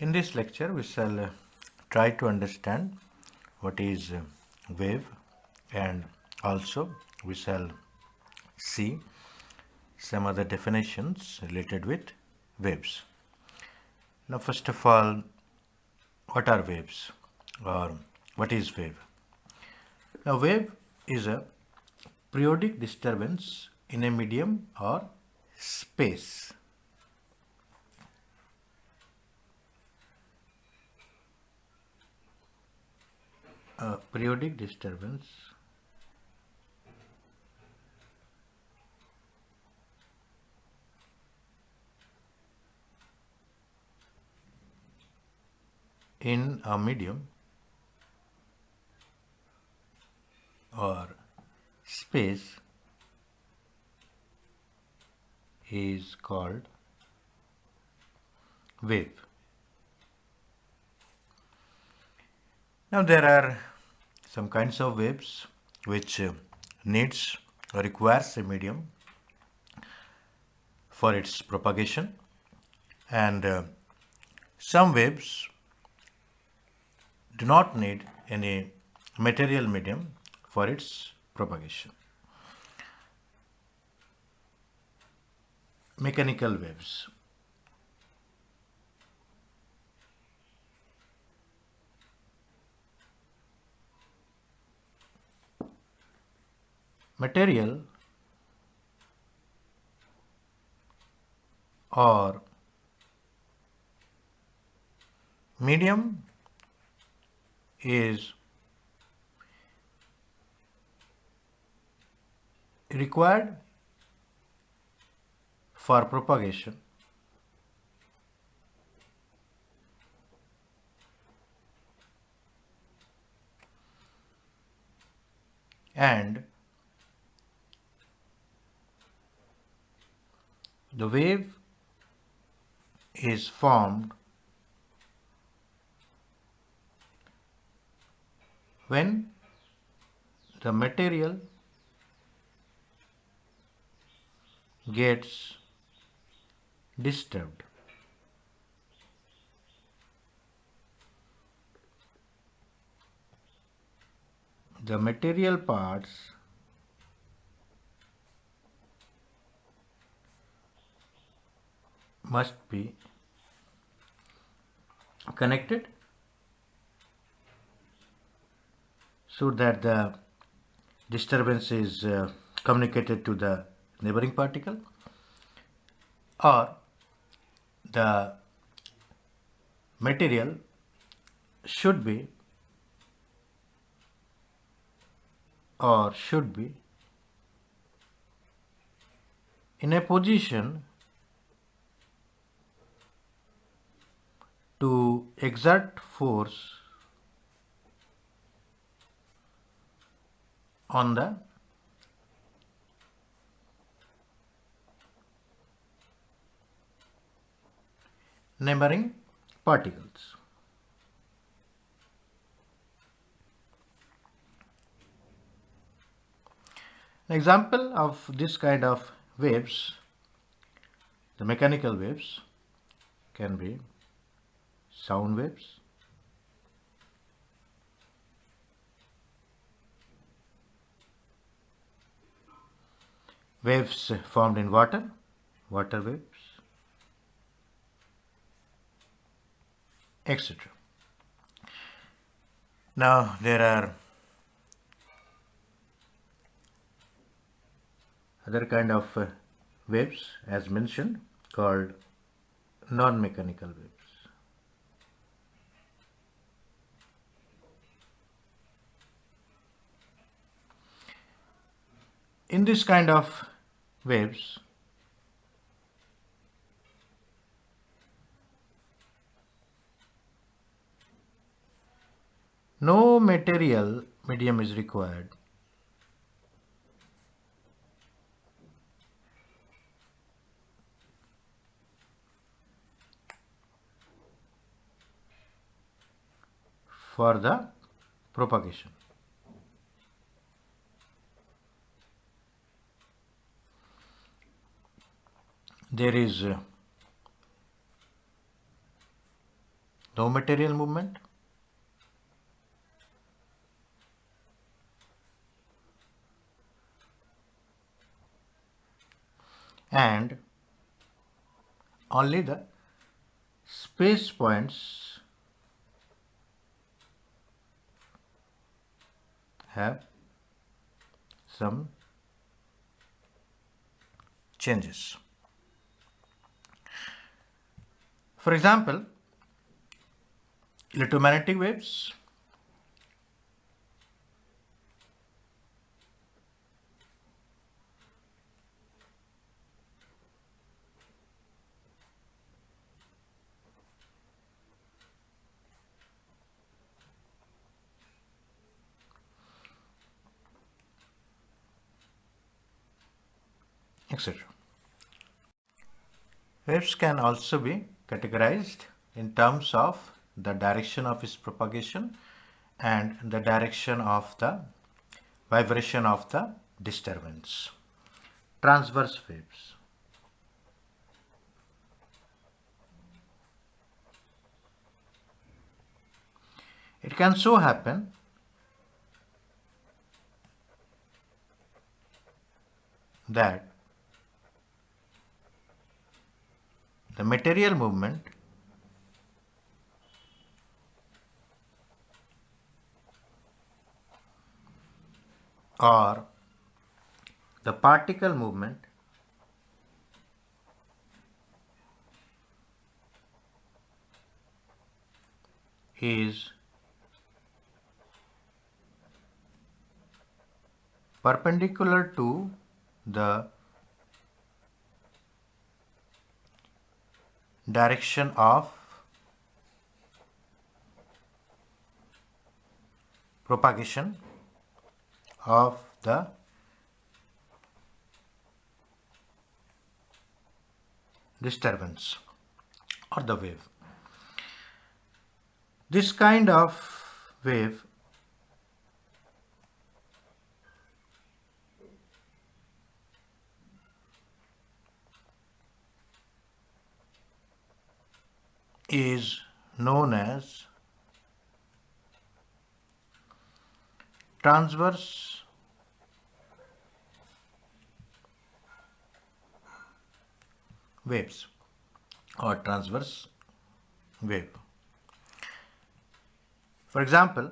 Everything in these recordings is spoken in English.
In this lecture, we shall uh, try to understand what is uh, wave and also we shall see some other definitions related with waves. Now, first of all, what are waves or what is wave? Now, wave is a periodic disturbance in a medium or space. Periodic disturbance in a medium or space is called wave. Now there are some kinds of waves which uh, needs or requires a medium for its propagation and uh, some waves do not need any material medium for its propagation. Mechanical waves. Material or medium is required for propagation. And the wave is formed when the material gets disturbed. The material parts must be connected so that the disturbance is uh, communicated to the neighboring particle or the material should be or should be in a position to exert force on the neighboring particles. An example of this kind of waves, the mechanical waves can be sound waves, waves formed in water, water waves, etc. Now there are other kind of uh, waves as mentioned called non-mechanical waves. In this kind of waves, no material medium is required. for the propagation. There is uh, no material movement and only the space points have some changes. For example, electromagnetic waves etc. Waves can also be categorized in terms of the direction of its propagation and the direction of the vibration of the disturbance. Transverse waves. It can so happen that the material movement or the particle movement is perpendicular to the direction of propagation of the disturbance or the wave. This kind of wave is known as transverse waves or transverse wave. For example,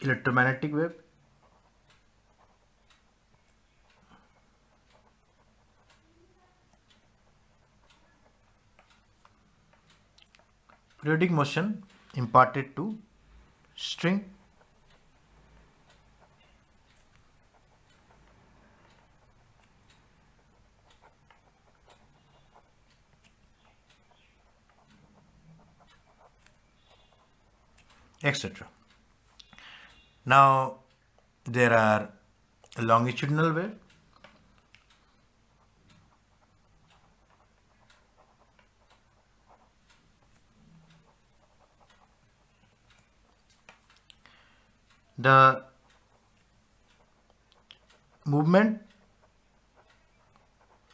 electromagnetic wave periodic motion imparted to string etc. Now there are longitudinal wave the movement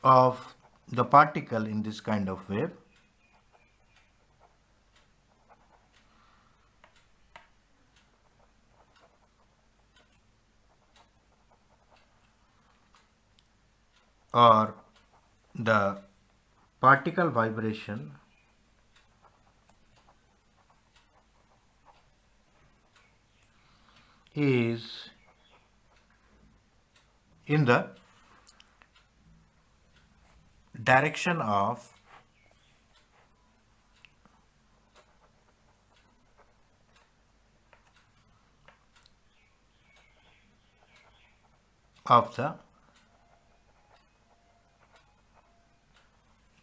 of the particle in this kind of wave. Or the particle vibration is in the direction of of the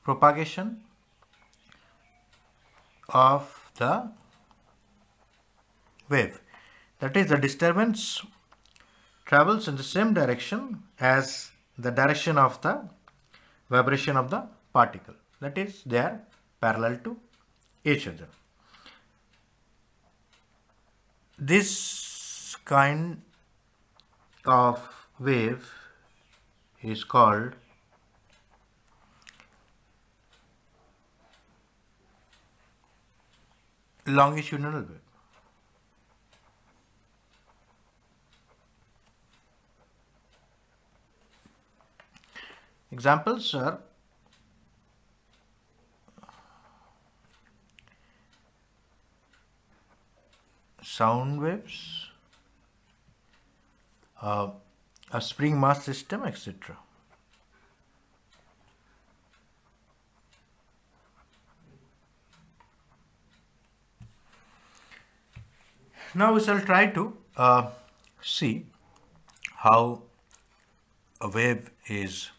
propagation of the wave that is the disturbance travels in the same direction as the direction of the vibration of the particle that is they are parallel to each other. This kind of wave is called longitudinal wave. Examples are sound waves, uh, a spring mass system, etc. Now we shall try to uh, see how a wave is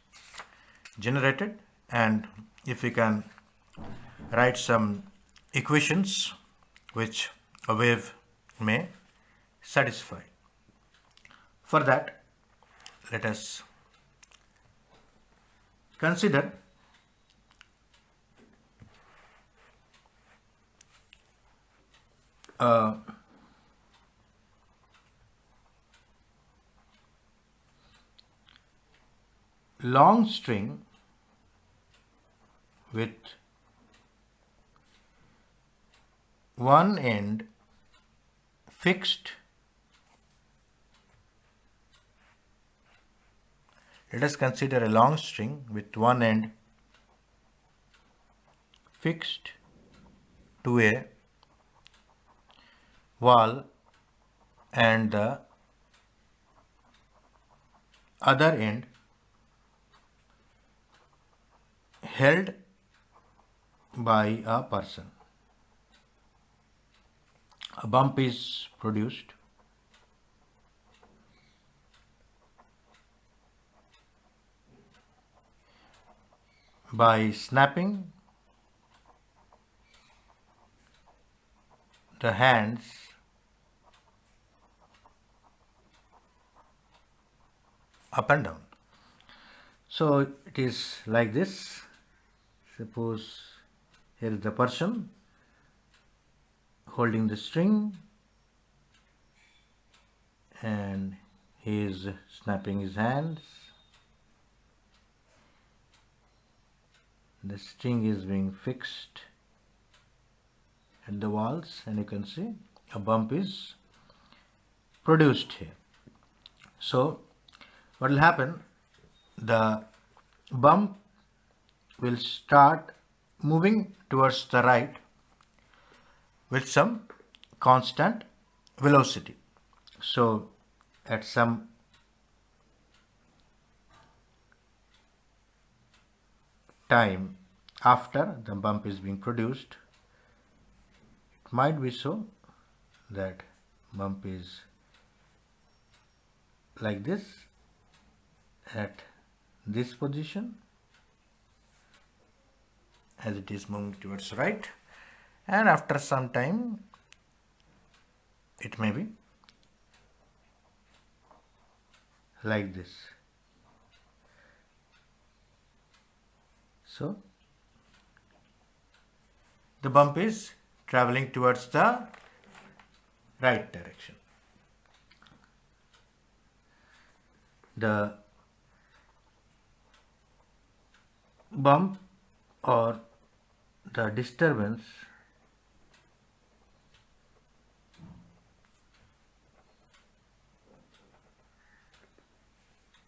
generated and if we can write some equations which a wave may satisfy. For that, let us consider a long string with one end fixed. Let us consider a long string with one end fixed to a wall and the other end held by a person. A bump is produced. by snapping the hands up and down. So it is like this suppose here is the person holding the string and he is snapping his hands the string is being fixed at the walls and you can see a bump is produced here. So what will happen? The bump will start moving towards the right with some constant velocity. So at some time after the bump is being produced, it might be so that bump is like this at this position as it is moving towards right. And after some time it may be like this. So the bump is traveling towards the right direction. The bump or the disturbance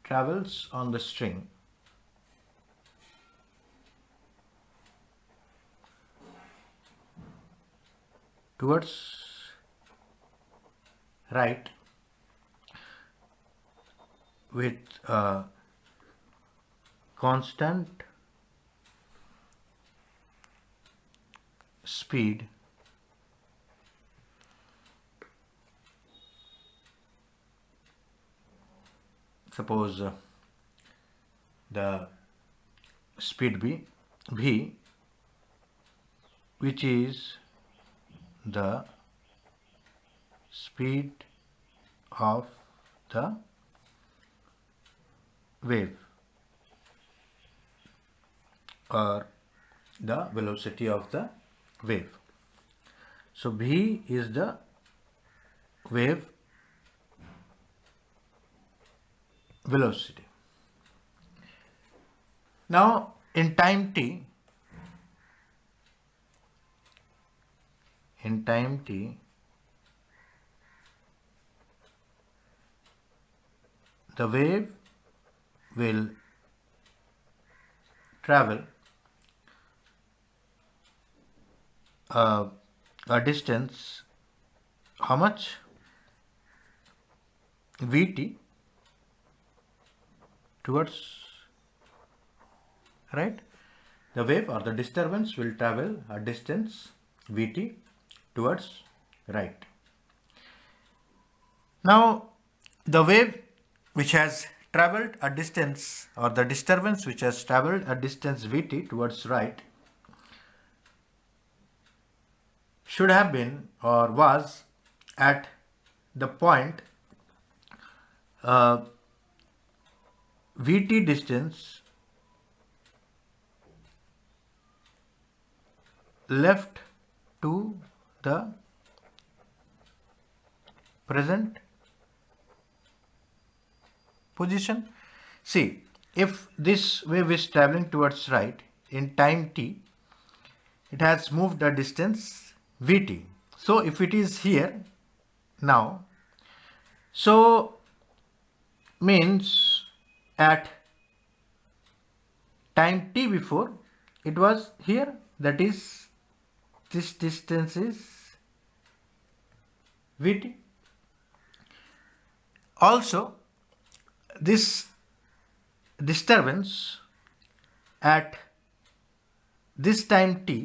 travels on the string. Towards right with a constant speed. Suppose uh, the speed b v which is the speed of the wave or the velocity of the wave. So V is the wave velocity. Now in time t, in time t the wave will travel uh, a distance how much? Vt towards right? The wave or the disturbance will travel a distance vt towards right. Now the wave which has traveled a distance or the disturbance which has traveled a distance vt towards right should have been or was at the point uh, vt distance left to the present position. See, if this wave is traveling towards right in time t, it has moved a distance vt. So if it is here now, so means at time t before it was here that is this distance is vt also this disturbance at this time t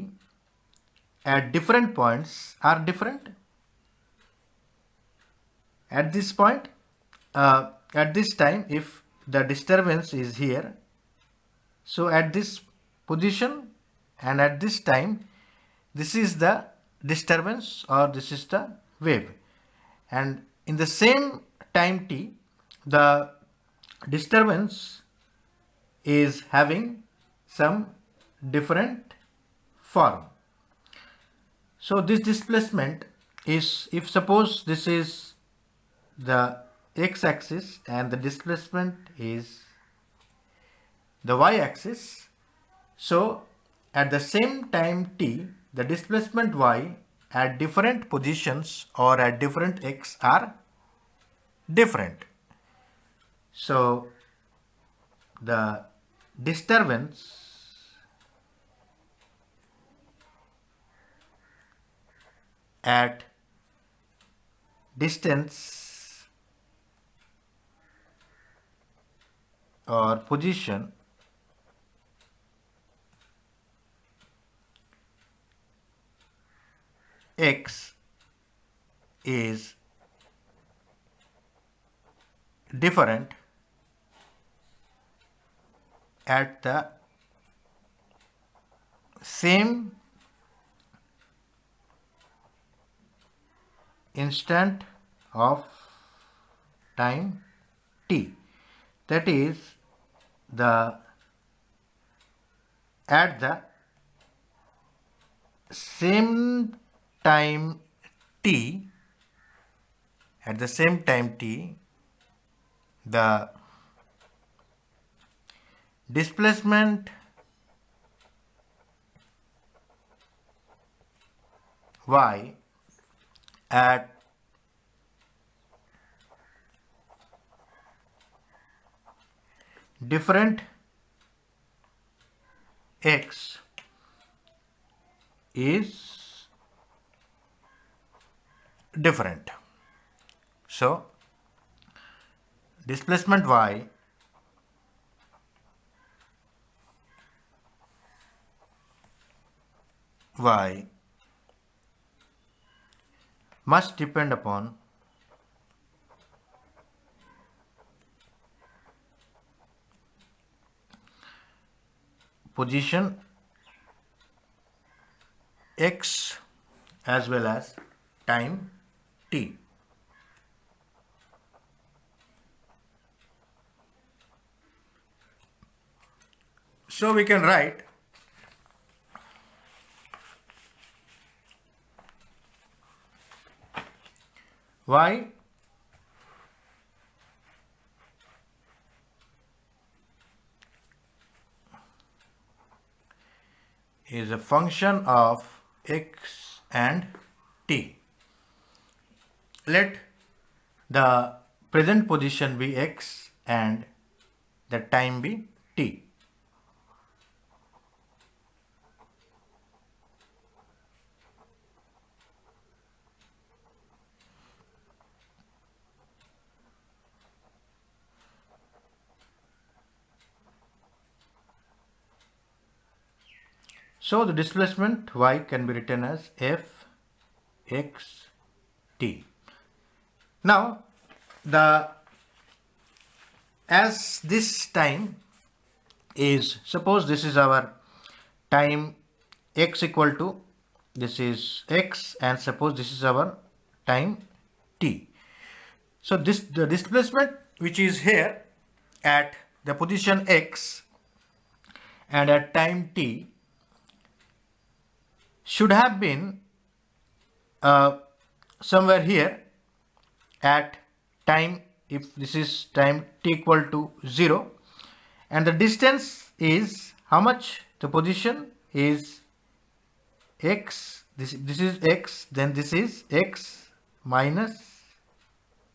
at different points are different at this point uh, at this time if the disturbance is here so at this position and at this time this is the disturbance or this is the wave and in the same time t the disturbance is having some different form. So this displacement is if suppose this is the x-axis and the displacement is the y-axis. So at the same time t the displacement y at different positions or at different x are different. So the disturbance at distance or position x is different at the same instant of time t. That is the at the same time t at the same time t the displacement y at different x is different. So, displacement y y must depend upon position x as well as time t. So we can write y is a function of x and t. Let the present position be x and the time be t. So the displacement y can be written as f x t. Now the as this time is suppose this is our time x equal to this is x and suppose this is our time t. So this the displacement which is here at the position x and at time t should have been uh, somewhere here at time if this is time t equal to 0 and the distance is how much? The position is x this this is x then this is x minus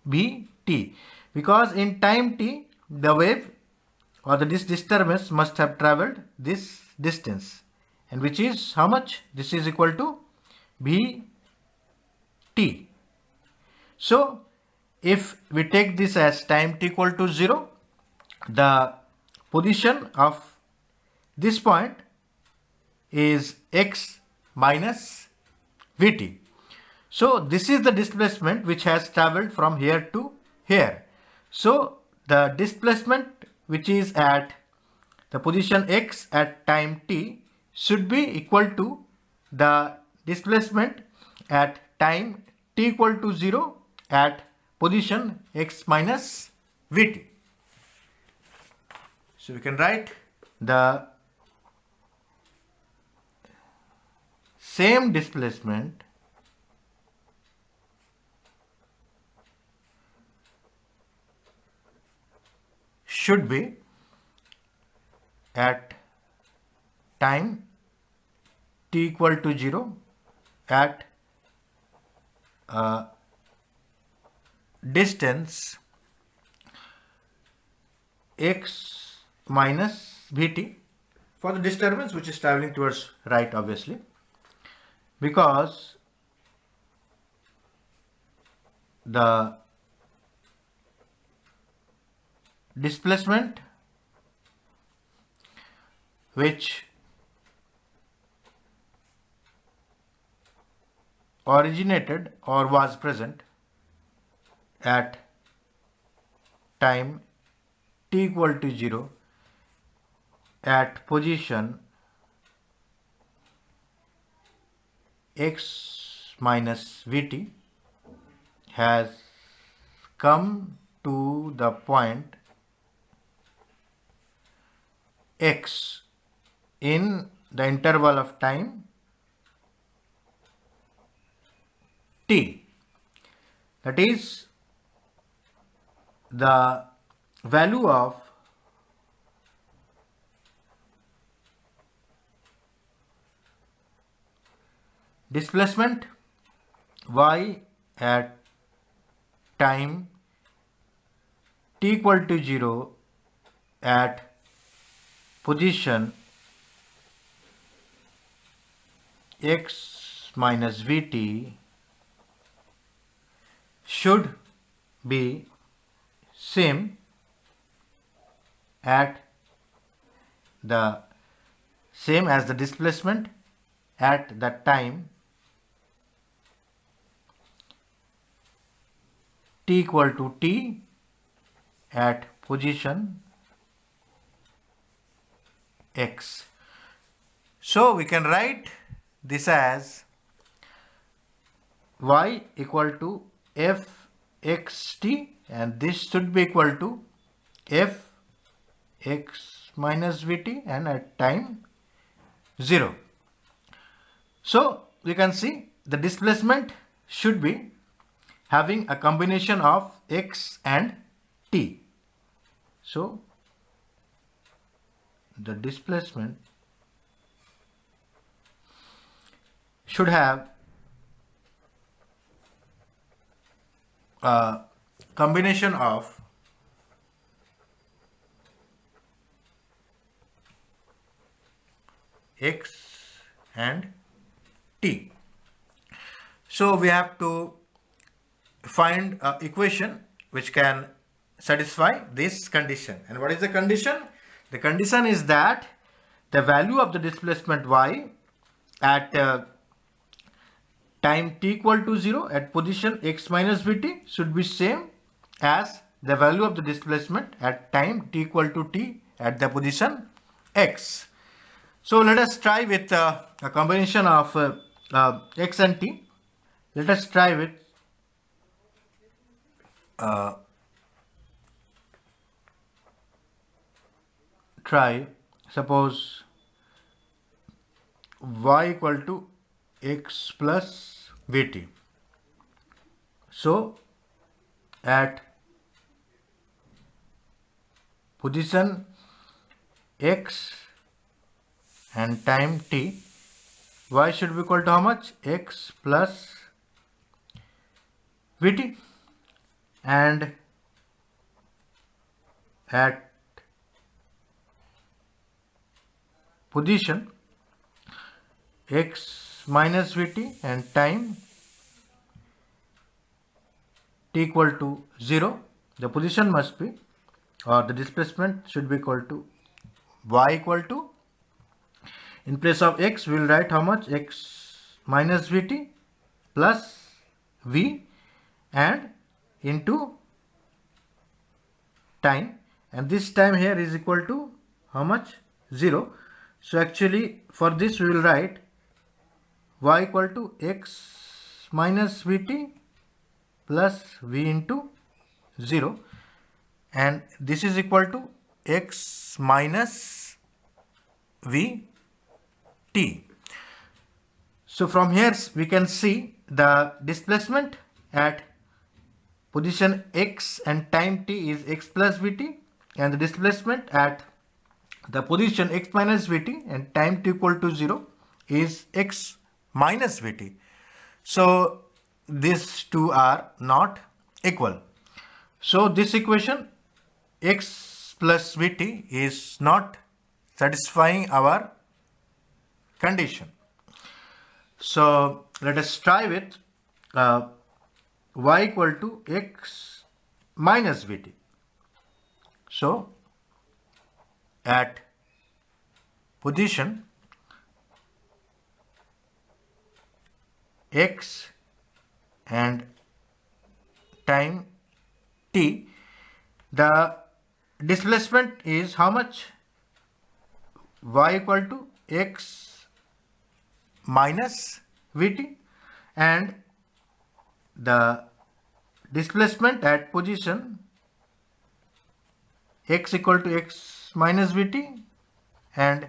b t because in time t the wave or the this disturbance must have traveled this distance and which is how much? This is equal to b t. So if we take this as time t equal to 0 the position of this point is x minus vt so this is the displacement which has traveled from here to here. So the displacement which is at the position x at time t should be equal to the displacement at time t equal to 0 at position x minus vt. So we can write the same displacement should be at time t equal to 0 at uh, distance x minus vt for the disturbance which is traveling towards right obviously because the displacement which originated or was present at time t equal to 0 at position x minus vt has come to the point x in the interval of time t that is the value of displacement y at time t equal to 0 at position x minus vt should be same at the same as the displacement at that time t equal to t at position x. So we can write this as y equal to f x t and this should be equal to f x minus vt and at time 0. So we can see the displacement should be having a combination of x and t. So the displacement should have uh, combination of x and t. So we have to find an equation which can satisfy this condition. And what is the condition? The condition is that the value of the displacement y at uh, time t equal to 0 at position x minus vt should be same as the value of the displacement at time t equal to t at the position x. So let us try with uh, a combination of uh, uh, x and t. Let us try with uh, try suppose y equal to x plus vt. So at position x and time t y should be equal to how much x plus vt and at position x minus vt and time t equal to 0 the position must be or the displacement should be equal to y equal to. In place of x we will write how much? x minus vt plus v and into time. And this time here is equal to how much? 0 so actually for this we will write y equal to x minus vt plus v into 0 and this is equal to x minus v t. So from here we can see the displacement at position x and time t is x plus vt and the displacement at the position x minus vt and time t equal to 0 is x minus vt. So these two are not equal. So this equation x plus vt is not satisfying our condition. So let us try with uh, y equal to x minus vt. So at position x and time t the displacement is how much? y equal to x minus Vt and the displacement at position x equal to x minus Vt and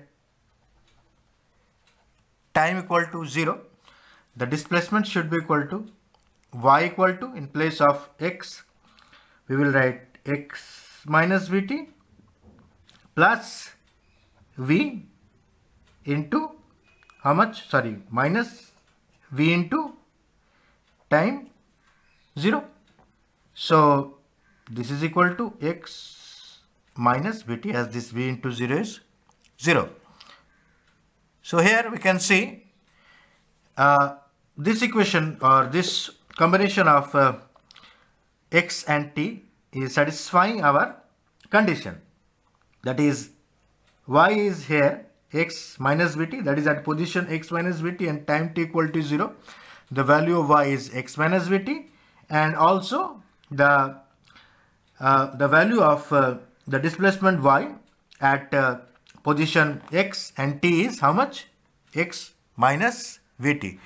time equal to 0 the displacement should be equal to y equal to in place of x we will write x minus vt plus v into how much? Sorry minus v into time 0 so this is equal to x minus vt as this v into 0 is 0 so here we can see uh, this equation or this combination of uh, x and t is satisfying our condition. That is y is here x minus vt that is at position x minus vt and time t equal to 0 the value of y is x minus vt and also the uh, the value of uh, the displacement y at uh, position x and t is how much? x minus vt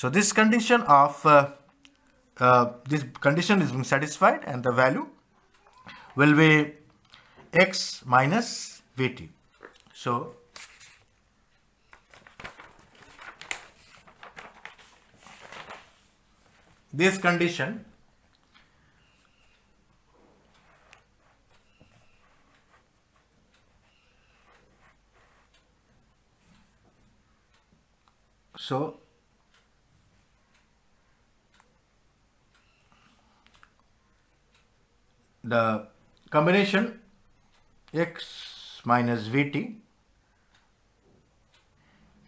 so this condition of uh, uh, this condition is being satisfied and the value will be x minus vt. So this condition so the combination x minus vt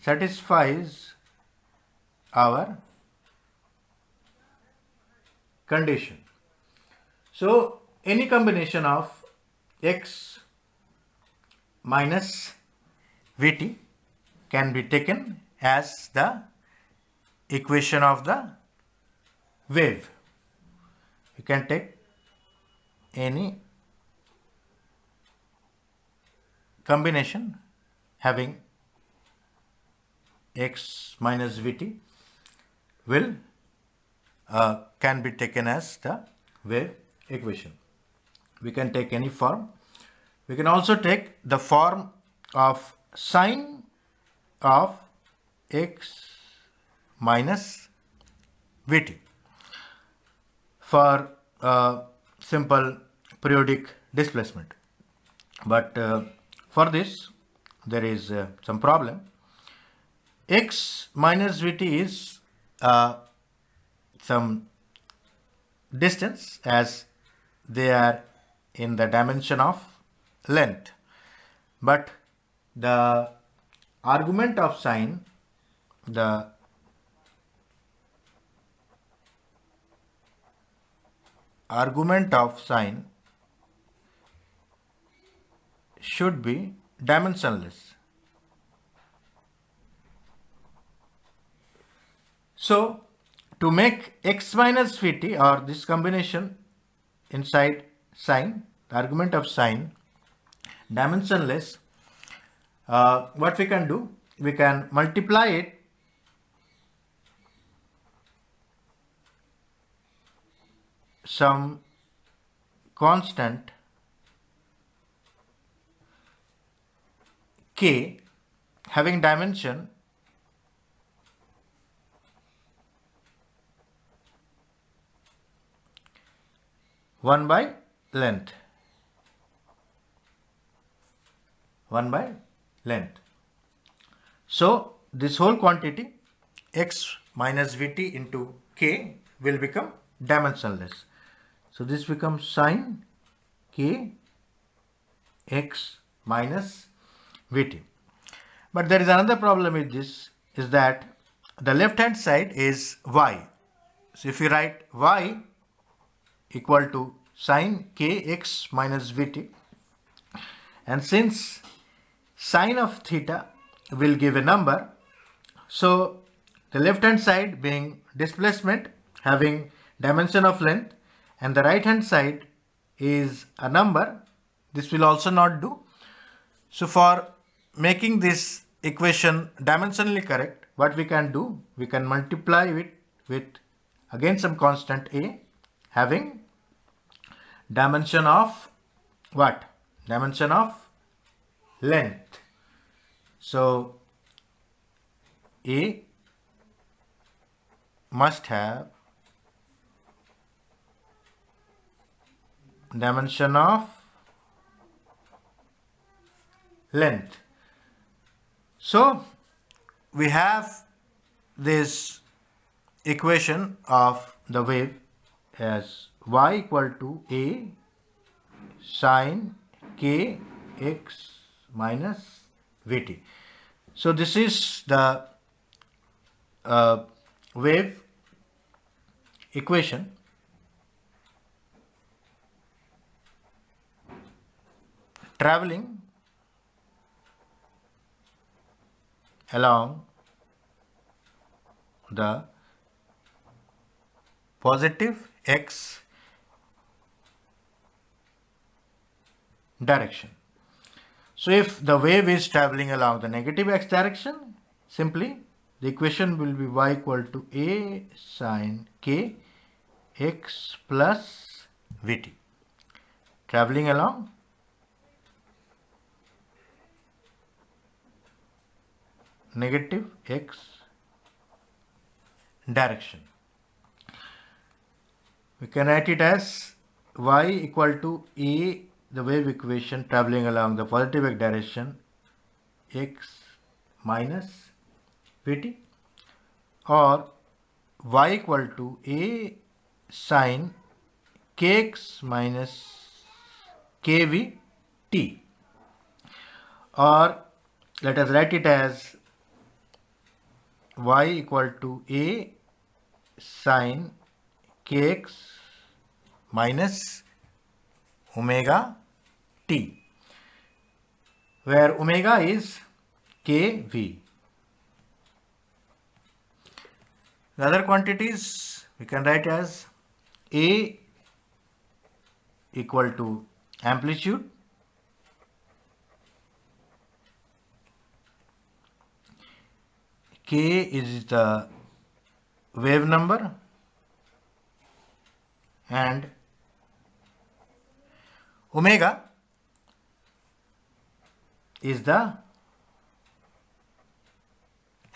satisfies our condition. So any combination of x minus vt can be taken as the equation of the wave. You can take any combination having x minus vt will uh, can be taken as the wave equation. We can take any form. We can also take the form of sine of x minus vt for uh, simple periodic displacement. But uh, for this there is uh, some problem. x minus vt is uh, some distance as they are in the dimension of length but the argument of sine the argument of sine should be dimensionless. So to make x minus vt or this combination inside sine, the argument of sine dimensionless, uh, what we can do, we can multiply it some constant k having dimension 1 by length. 1 by length. So this whole quantity x minus vt into k will become dimensionless so this becomes sine k x minus vt but there is another problem with this is that the left hand side is y. So if you write y equal to sine kx minus vt and since sine of theta will give a number so the left hand side being displacement having dimension of length and the right hand side is a number this will also not do so for making this equation dimensionally correct what we can do we can multiply it with again some constant a having dimension of what? Dimension of length. So A must have dimension of length. So we have this equation of the wave as y equal to a sine k x minus vt. So this is the uh, wave equation traveling along the positive x direction. So if the wave is traveling along the negative x direction, simply the equation will be y equal to a sine k x plus vt. Traveling along negative x direction. We can write it as y equal to a the wave equation traveling along the positive x direction x minus vt or y equal to a sine kx minus kVt or let us write it as y equal to a sine kx minus omega t where omega is kV. The other quantities we can write as a equal to amplitude k is the wave number and omega is the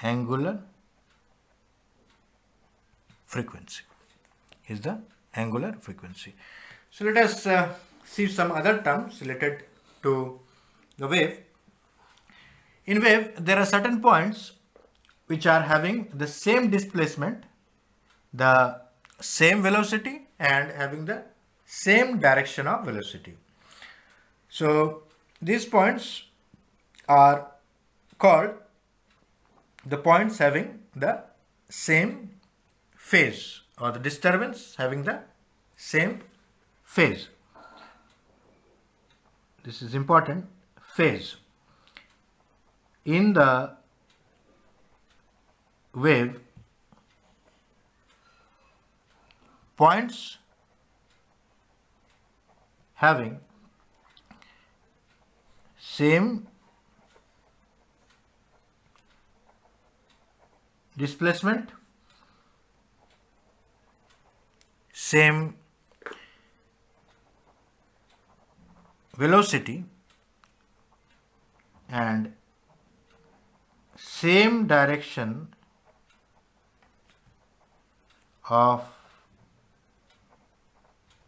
angular frequency is the angular frequency. So let us uh, see some other terms related to the wave. In wave there are certain points which are having the same displacement the same velocity and having the same direction of velocity so these points are called the points having the same phase or the disturbance having the same phase. This is important phase. In the wave points having same displacement same velocity and same direction of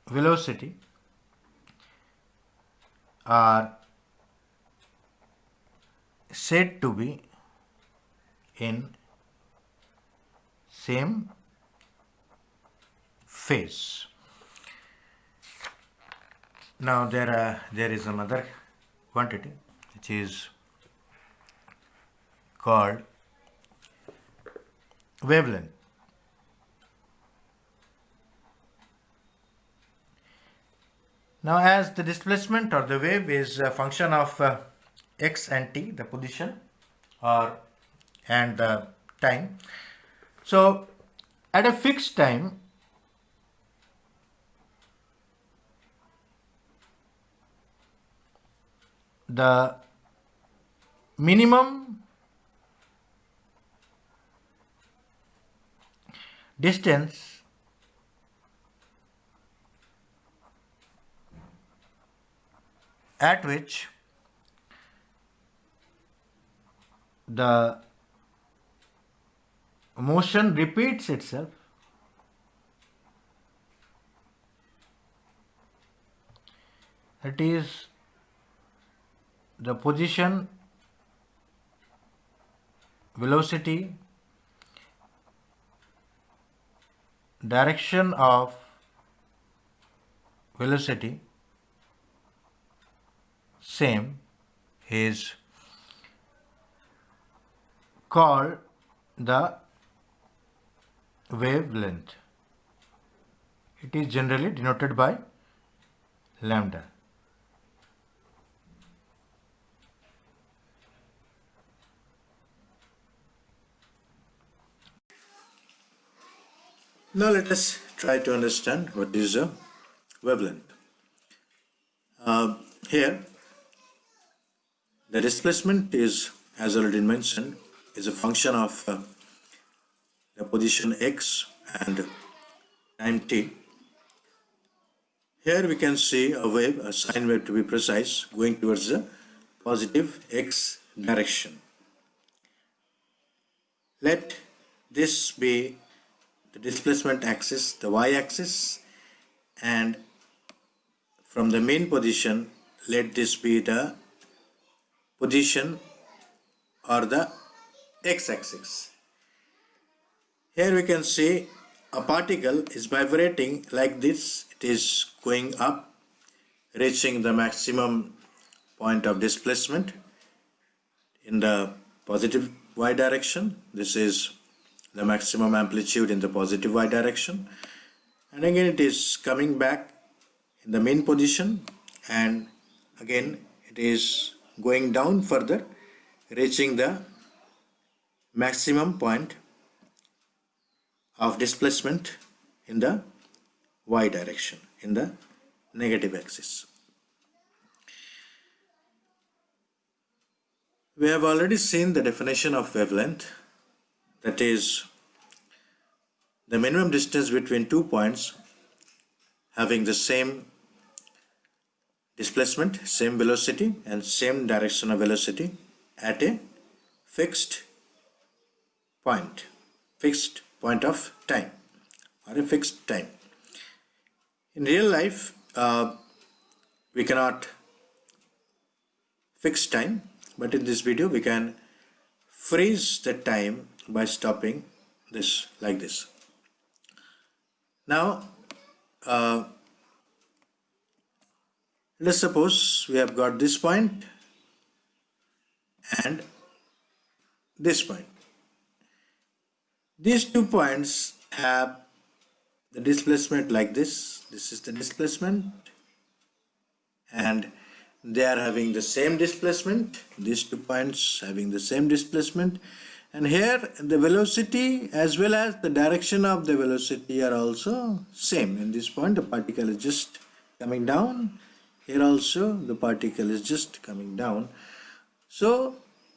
velocity are said to be in same phase. Now there are, there is another quantity which is called wavelength. Now as the displacement or the wave is a function of uh, x and t, the position or and the time, so at a fixed time, the minimum distance at which the motion repeats itself it is the position velocity direction of velocity same is called the wavelength. It is generally denoted by lambda. Now let us try to understand what is a wavelength. Uh, here the displacement is as already mentioned is a function of uh, the position x and time t. Here we can see a wave, a sine wave to be precise, going towards the positive x direction. Let this be the displacement axis, the y-axis, and from the main position, let this be the position or the x-axis. Here we can see a particle is vibrating like this. It is going up reaching the maximum point of displacement in the positive y direction. This is the maximum amplitude in the positive y direction. And again it is coming back in the main position and again it is going down further reaching the maximum point of displacement in the y direction in the negative axis. We have already seen the definition of wavelength that is the minimum distance between two points having the same displacement, same velocity and same direction of velocity at a fixed point, fixed point of time or a fixed time. In real life, uh, we cannot fix time, but in this video we can freeze the time by stopping this like this. Now, uh, let's suppose we have got this point and this point. These two points have the displacement like this. This is the displacement and they are having the same displacement. These two points having the same displacement and here the velocity as well as the direction of the velocity are also same. In this point the particle is just coming down. Here also the particle is just coming down. So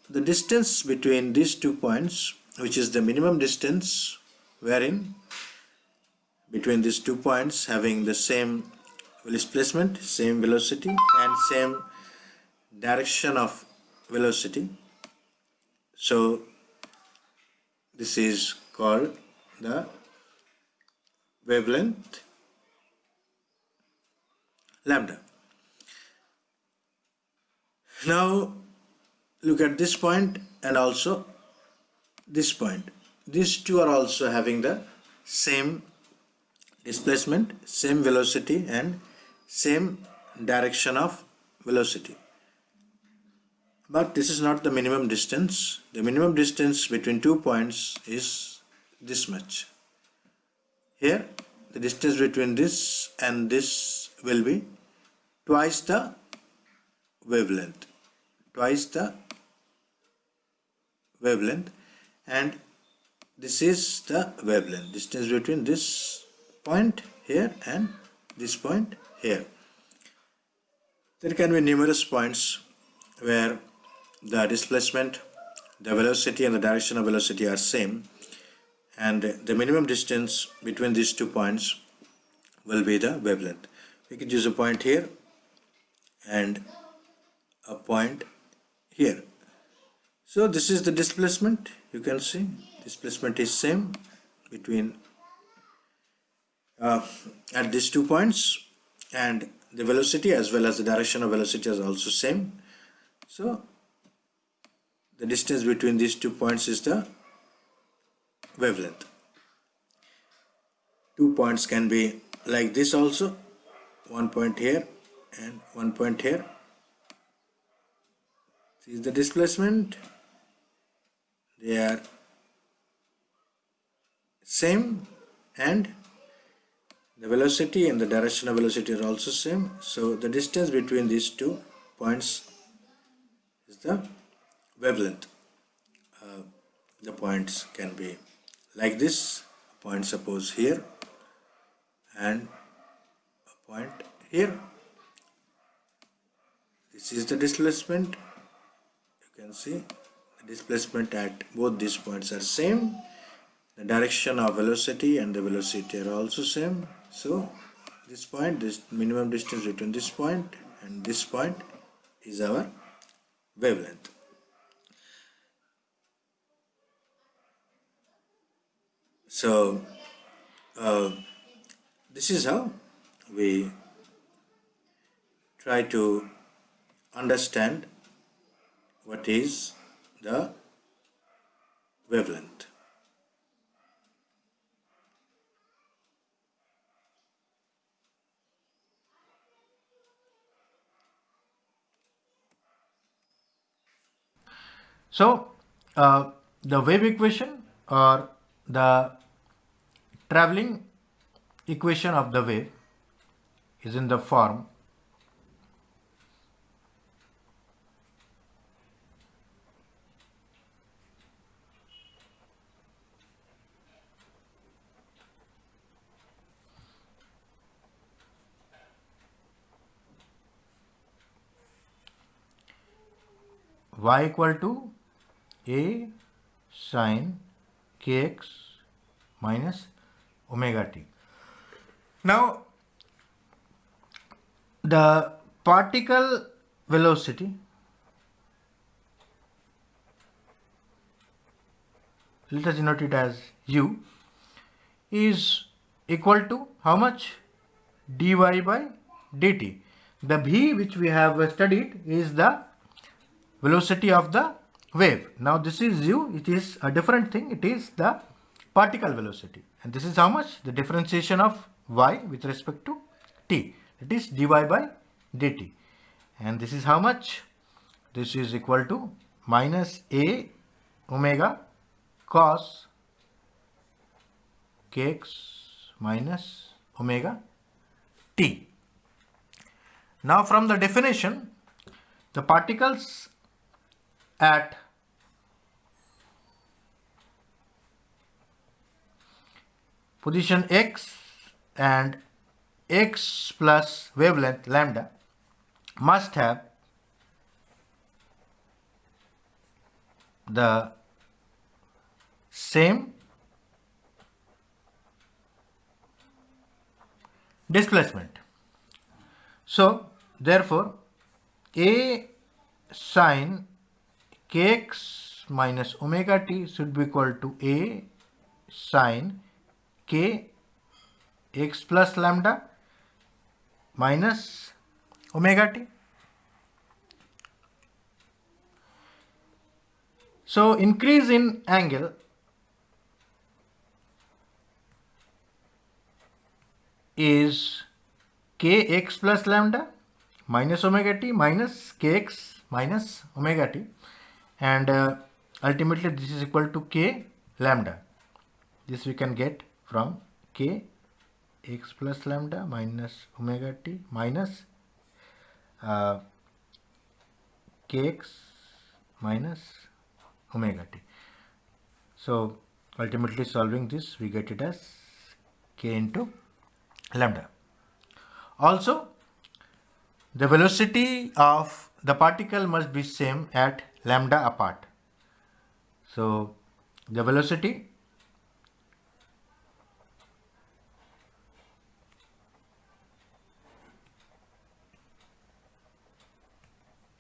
the distance between these two points which is the minimum distance wherein between these two points having the same displacement, same velocity and same direction of velocity. So this is called the wavelength lambda. Now look at this point and also this point. These two are also having the same displacement, same velocity and same direction of velocity. But this is not the minimum distance. The minimum distance between two points is this much. Here the distance between this and this will be twice the wavelength. Twice the wavelength and this is the wavelength. Distance between this point here and this point here. There can be numerous points where the displacement, the velocity and the direction of velocity are same and the minimum distance between these two points will be the wavelength. We can use a point here and a point here. So this is the displacement you can see. Displacement is same between uh, at these two points and the velocity as well as the direction of velocity is also same. So the distance between these two points is the wavelength. Two points can be like this also. One point here and one point here is the displacement. They are same and the velocity and the direction of velocity are also same. So the distance between these two points is the wavelength. Uh, the points can be like this point suppose here and a point here. This is the displacement can see the displacement at both these points are same. The direction of velocity and the velocity are also same. So this point this minimum distance between this point and this point is our wavelength. So uh, this is how we try to understand what is the wavelength. So, uh, the wave equation or the traveling equation of the wave is in the form y equal to a sine kx minus omega t. Now the particle velocity let us denote it as u is equal to how much dy by dt. The v which we have studied is the velocity of the wave. Now this is u, it is a different thing, it is the particle velocity. And this is how much? The differentiation of y with respect to t. It is dy by dt. And this is how much? This is equal to minus a omega cos kx minus omega t. Now from the definition, the particles at position x and x plus wavelength lambda must have the same displacement. So, therefore, A sine kx minus omega t should be equal to a sine k x plus lambda minus omega t. So increase in angle is kx plus lambda minus omega t minus kx minus omega t and uh, ultimately this is equal to k lambda. This we can get from k x plus lambda minus omega t minus uh, kx minus omega t. So ultimately solving this we get it as k into lambda. Also the velocity of the particle must be same at lambda apart. So the velocity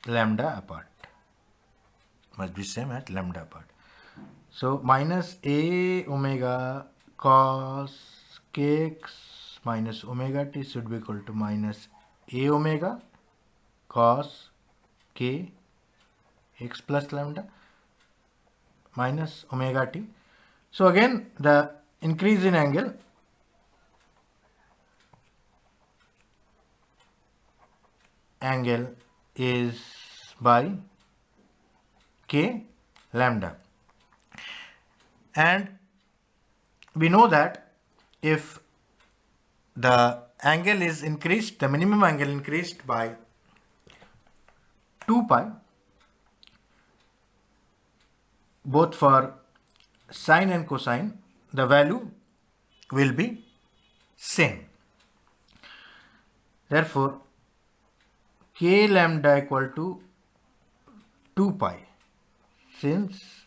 lambda apart must be same at lambda apart. So minus a omega cos kx minus omega t should be equal to minus a omega cos k x plus lambda minus omega t. So again the increase in angle angle is by k lambda and we know that if the angle is increased the minimum angle increased by 2 pi both for sine and cosine the value will be same. Therefore, k lambda equal to 2 pi since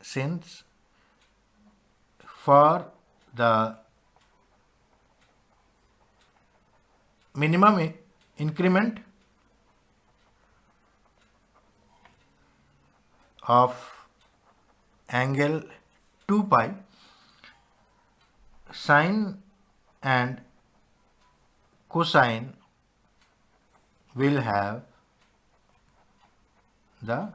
since for the minimum increment of angle 2 pi sine and cosine will have the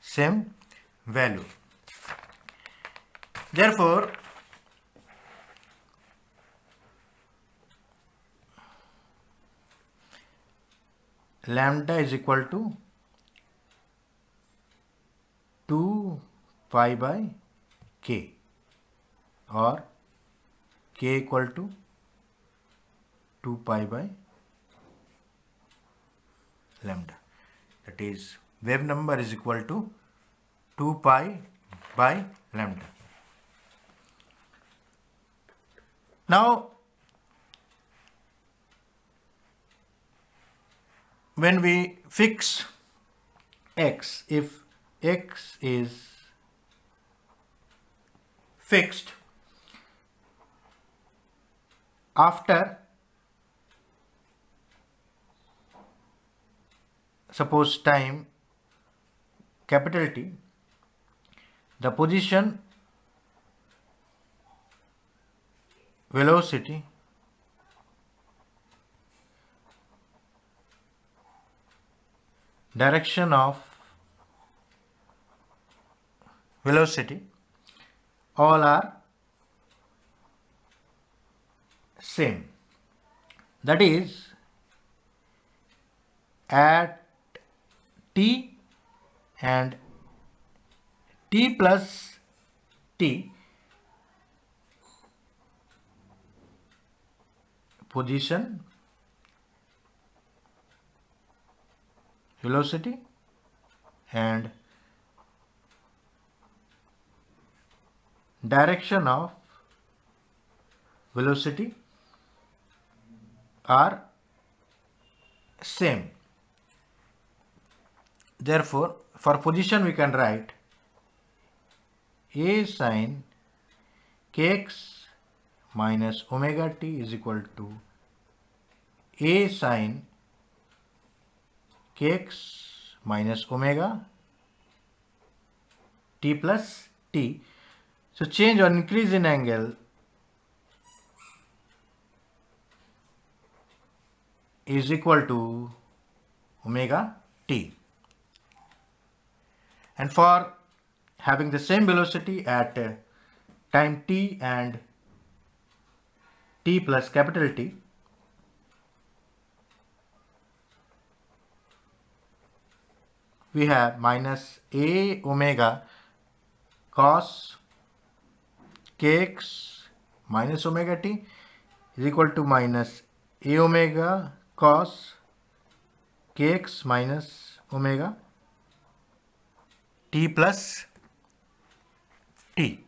same value. Therefore, lambda is equal to 2 pi by k or k equal to 2 pi by lambda. That is wave number is equal to 2 pi by lambda. Now when we fix x if x is fixed after suppose time capital T the position velocity direction of velocity all are same. That is at t and t plus t position velocity and direction of velocity are same. Therefore for position we can write a sine kx minus omega t is equal to a sine kx minus omega t plus t. So change or increase in angle is equal to omega t. And for having the same velocity at time t and t plus capital T we have minus a omega cos kx minus omega t is equal to minus a omega cos kx minus omega t plus t.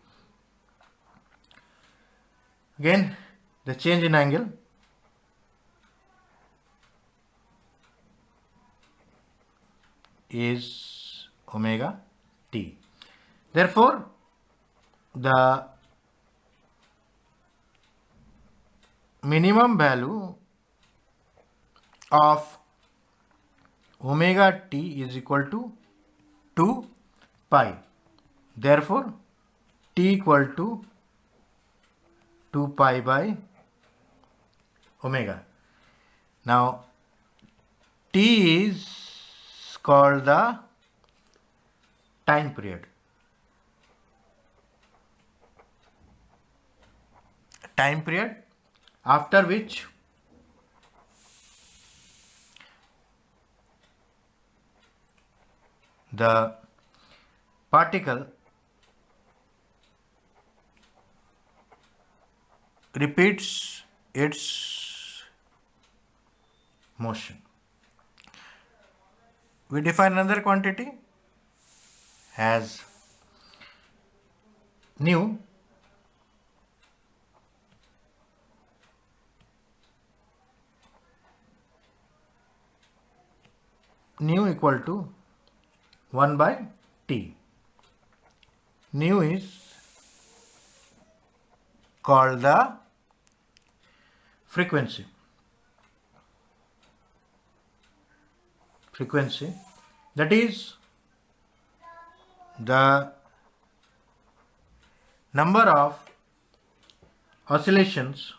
Again the change in angle is omega t. Therefore, the minimum value of omega t is equal to 2 pi. Therefore, t equal to 2 pi by omega. Now, t is called the time period. Time period after which the particle repeats its motion we define another quantity as nu nu equal to 1 by t. Nu is called the frequency frequency that is the number of oscillations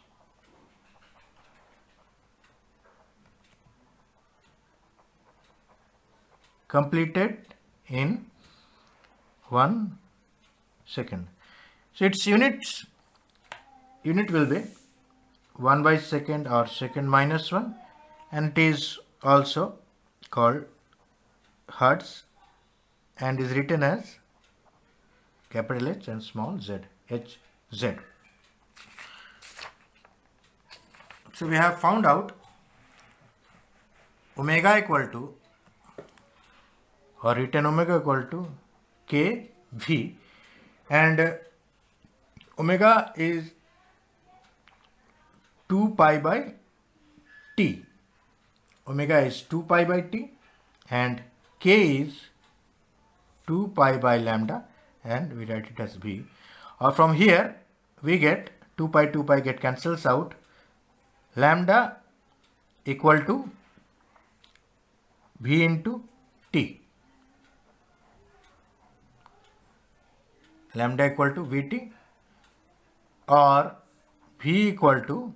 completed in one second. So its units unit will be 1 by second or second minus 1 and it is also called Hertz and is written as capital H and small z, H z. So we have found out omega equal to or written omega equal to k v and omega is 2 pi by t. Omega is 2 pi by t and k is 2 pi by lambda and we write it as v. Or uh, from here we get 2 pi 2 pi get cancels out lambda equal to v into t. Lambda equal to vt or v equal to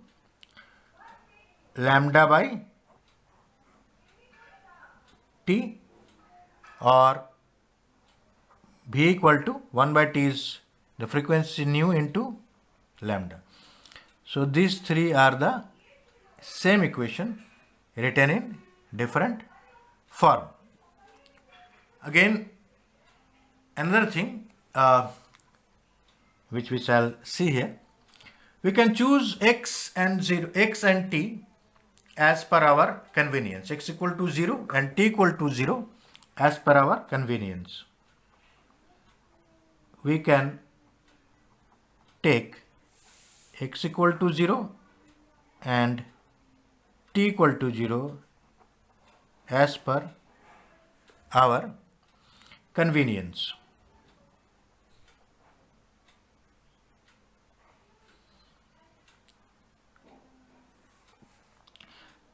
lambda by t or v equal to 1 by t is the frequency nu into lambda. So these three are the same equation written in different form. Again another thing uh, which we shall see here we can choose x and 0 x and t as per our convenience x equal to 0 and t equal to 0 as per our convenience we can take x equal to 0 and t equal to 0 as per our convenience.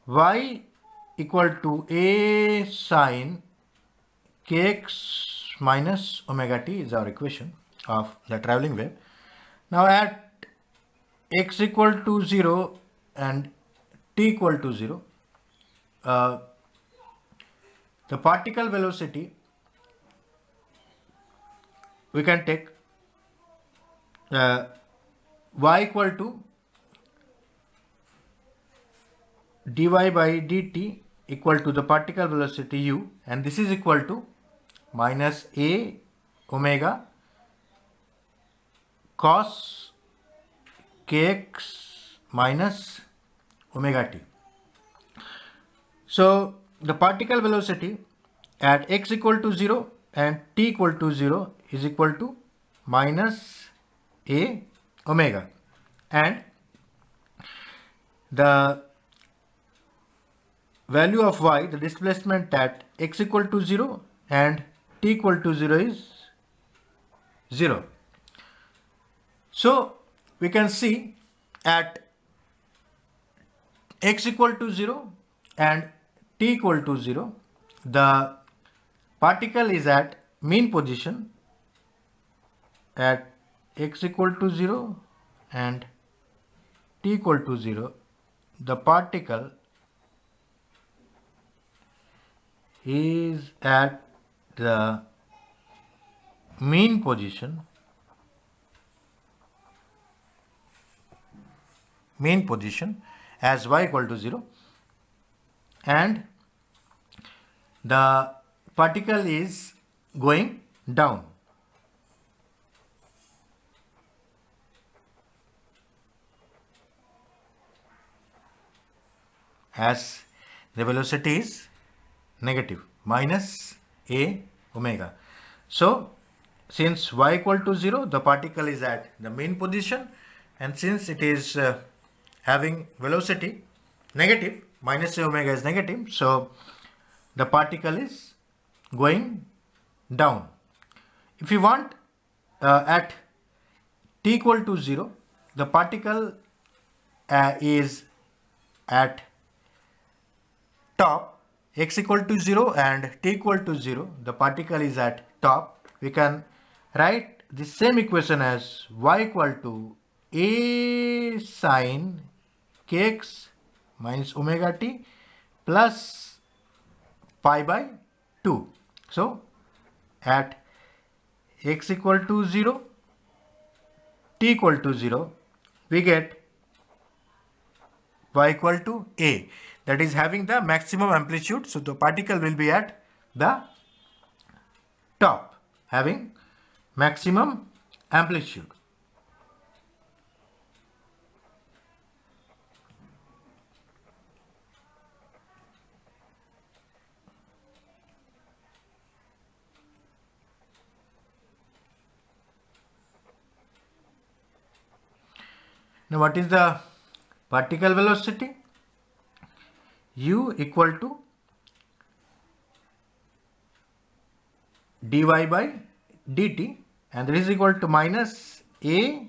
Y equal to a sine kx minus omega t is our equation of the traveling wave. Now at x equal to 0 and t equal to 0, uh, the particle velocity we can take uh, y equal to dy by dt equal to the particle velocity u and this is equal to minus a omega cos kx minus omega t. So the particle velocity at x equal to 0 and t equal to 0 is equal to minus a omega and the value of y the displacement at x equal to 0 and t equal to 0 is 0 so we can see at x equal to 0 and t equal to 0 the particle is at mean position at x equal to 0 and t equal to 0 the particle is at the mean position mean position as y equal to 0 and the particle is going down. as the velocity is negative minus a omega. So since y equal to 0 the particle is at the mean position and since it is uh, having velocity negative minus a omega is negative so the particle is going down if you want uh, at t equal to 0 the particle uh, is at top x equal to 0 and t equal to 0 the particle is at top we can write the same equation as y equal to a sine kx minus omega t plus pi by 2. So at x equal to 0, t equal to 0, we get y equal to a that is having the maximum amplitude so the particle will be at the top having maximum amplitude Now what is the particle velocity? U equal to dy by dt and this is equal to minus a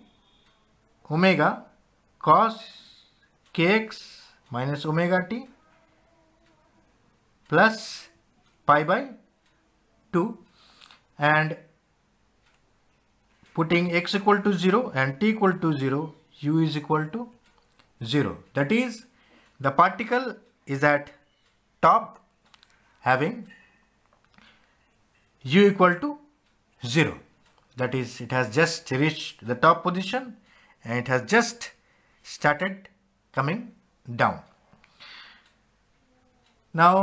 omega cos kx minus omega t plus pi by 2 and putting x equal to 0 and t equal to 0 u is equal to 0 that is the particle is at top having u equal to 0 that is it has just reached the top position and it has just started coming down now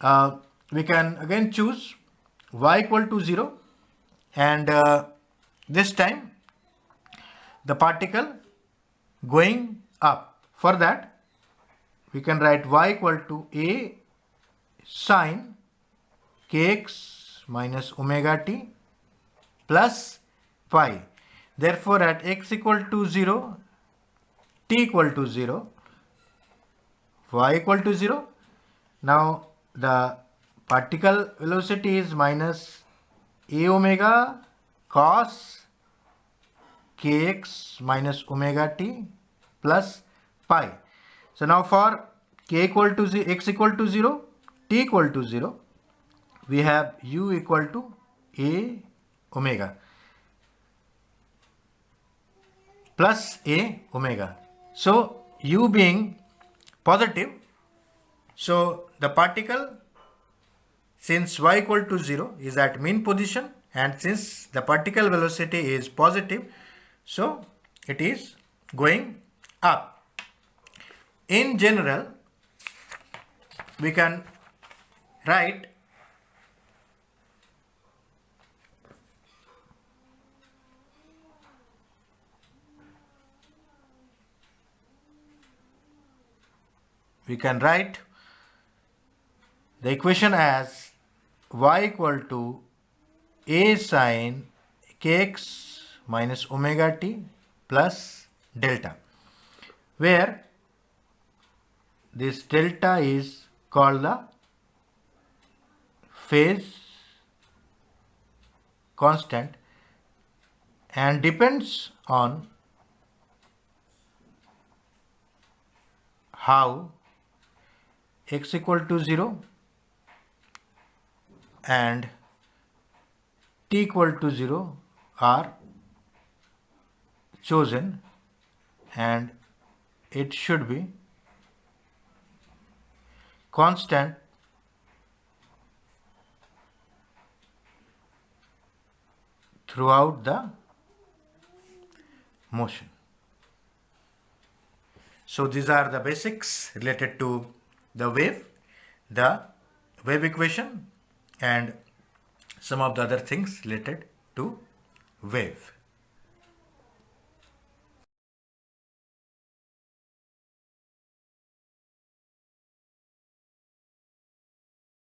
uh, we can again choose y equal to 0 and uh, this time the particle going up. For that, we can write y equal to a sine kx minus omega t plus pi. Therefore, at x equal to 0, t equal to 0, y equal to 0. Now, the particle velocity is minus a omega cos kx minus omega t plus pi. So now for k equal to 0, x equal to 0, t equal to 0, we have u equal to a omega plus a omega. So u being positive, so the particle since y equal to 0 is at mean position and since the particle velocity is positive so it is going up. In general, we can write we can write the equation as y equal to a sine kx minus omega t plus delta where this delta is called the phase constant and depends on how x equal to 0 and t equal to 0 are chosen and it should be constant throughout the motion. So these are the basics related to the wave, the wave equation and some of the other things related to wave.